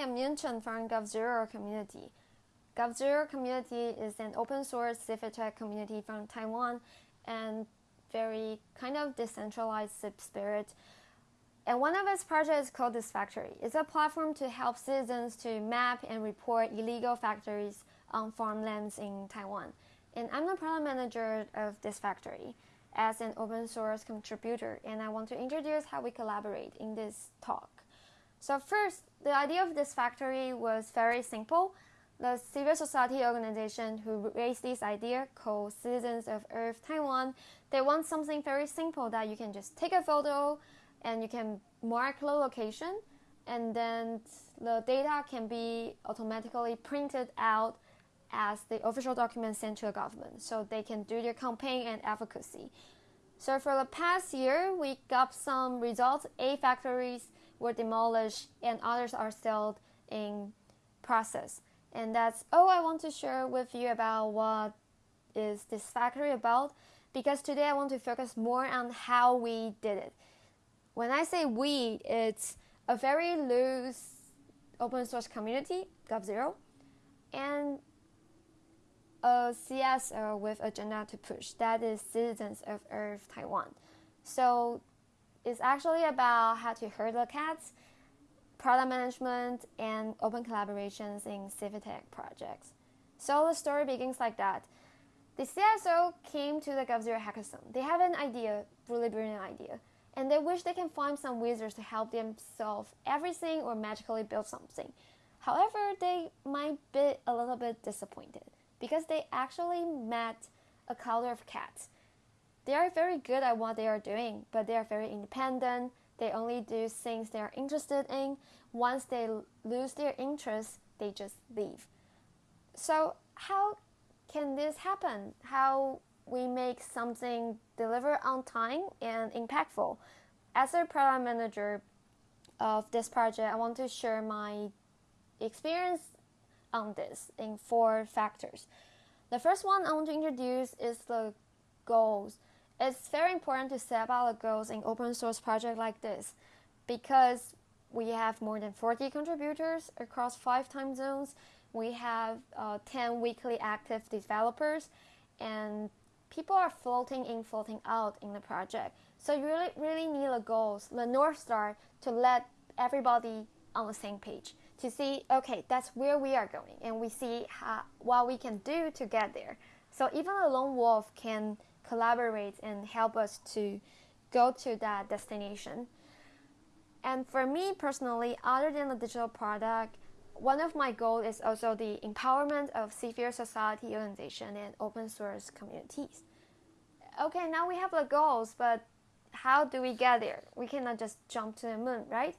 I'm Yunchen from GovZero community. GovZero community is an open source civic tech community from Taiwan and very kind of decentralized spirit. And one of its projects is called Disfactory. It's a platform to help citizens to map and report illegal factories on farmlands in Taiwan. And I'm the product manager of Disfactory as an open source contributor, and I want to introduce how we collaborate in this talk. So first, the idea of Disfactory was very simple. The civil society organization who raised this idea, called Citizens of Earth Taiwan, they want something very simple that you can just take a photo and you can mark the location, and then the data can be automatically printed out as the official document sent to the government so they can do their campaign and advocacy. So for the past year, we got some results. Eight factories were demolished and others are still in process. And that's all I want to share with you about what is Disfactory about because today I want to focus more on how we did it. When I say we, it's a very loose open source community, GovZero, and a CSO with agenda to push. That is Citizens of Earth Taiwan. So it's actually about how to herd the cats, product management, and open collaborations in civic tech projects. So the story begins like that. The CSO came to the GovZero hackathon. They have an idea, really brilliant idea, and they wish they can find some wizards to help them solve everything or magically build something. However, they might be a little bit disappointed because they actually met a color of cats. They are very good at what they are doing, but they are very independent. They only do things they are interested in. Once they lose their interest, they just leave. So, how can this happen? How we make something deliver on time and impactful? As a product manager of this project, I want to share my experience on this in four factors. The first one I want to introduce is the goals. It's very important to set the goals in open source project like this because we have more than 40 contributors across five time zones. We have uh, 10 weekly active developers and people are floating in, floating out in the project. So you really, really need the goals, the North Star to let everybody on the same page to see, okay, that's where we are going, and we see how, what we can do to get there. So even a lone wolf can collaborate and help us to go to that destination. And for me personally, other than the digital product, one of my goals is also the empowerment of civil society organization and open source communities. Okay, now we have the goals, but how do we get there? We cannot just jump to the moon, right?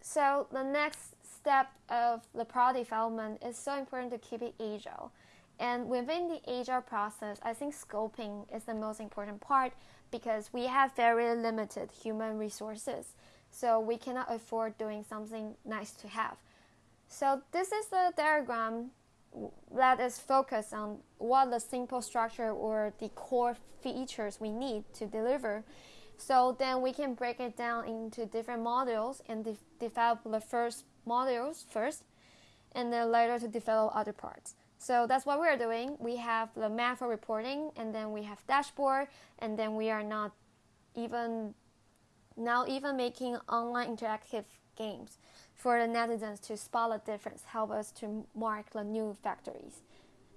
So the next step of the product development is so important to keep it agile. And within the agile process, I think scoping is the most important part because we have very limited human resources. So we cannot afford doing something nice to have. So this is the diagram that is focused on what the simple structure or the core features we need to deliver. So then we can break it down into different modules and de- develop the first modules first, and then later to develop other parts. So that's what we're doing. We have the map for reporting, and then we have dashboard, and then we are not even now even making online interactive games for the netizens to spot the difference, help us to mark the new factories.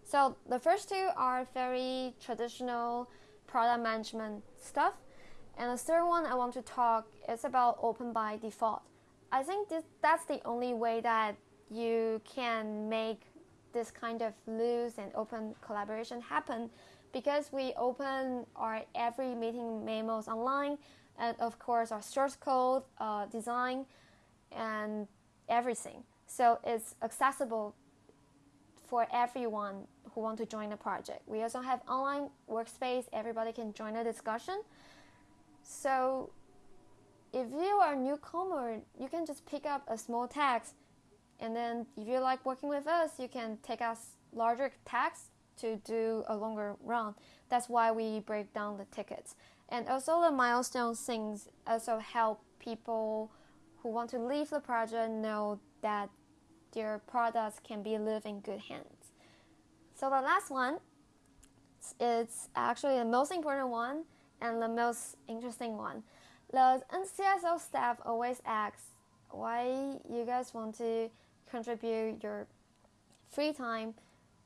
So the first two are very traditional product management stuff, and the third one I want to talk is about open by default. I think this, that's the only way that you can make this kind of loose and open collaboration happen because we open our every meeting memos online and of course our source code uh, design and everything. So it's accessible for everyone who want to join the project. We also have online workspace. Everybody can join the discussion. So if you are a newcomer, you can just pick up a small tax, and then if you like working with us, you can take us larger tax to do a longer run. That's why we break down the tickets. And also the milestone things also help people who want to leave the project know that their products can be live in good hands. So the last one it's actually the most important one and the most interesting one. The NCSO staff always asks why you guys want to contribute your free time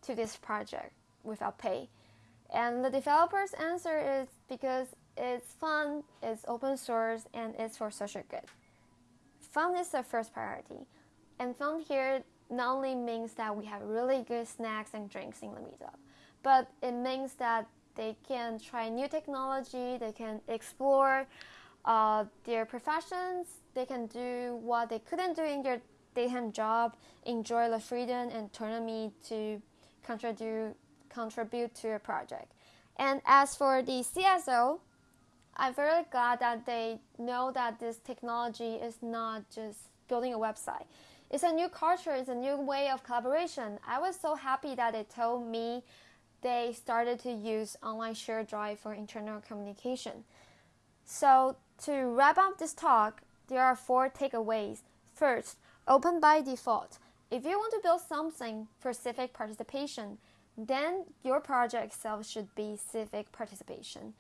to this project without pay. And the developer's answer is because it's fun, it's open source, and it's for social good. Fun is the first priority. And fun here not only means that we have really good snacks and drinks in the meetup, but it means that they can try new technology, they can explore uh, their professions, they can do what they couldn't do in their day-hand job, enjoy the freedom and autonomy to contribute contribute to a project. And as for the CSO, I'm very glad that they know that this technology is not just building a website. It's a new culture, it's a new way of collaboration. I was so happy that they told me they started to use online shared drive for internal communication. So, to wrap up this talk, there are four takeaways. First, open by default. If you want to build something for civic participation, then your project itself should be civic participation.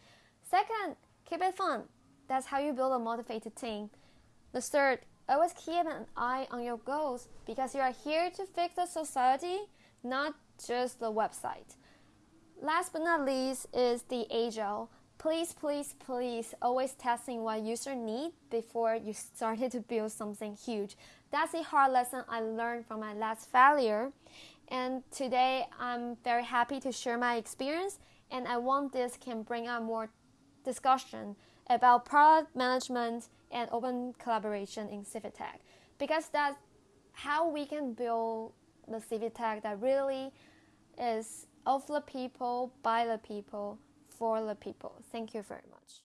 Second, keep it fun. That's how you build a motivated team. The third, always keep an eye on your goals because you are here to fix the society, not just the website. Last but not least is the agile. Please, please, please always testing what user need before you started to build something huge. That's a hard lesson I learned from my last failure. And today I'm very happy to share my experience and I want this can bring up more discussion about product management and open collaboration in Civitech because that's how we can build the Civitech that really is of the people, by the people, for the people. Thank you very much.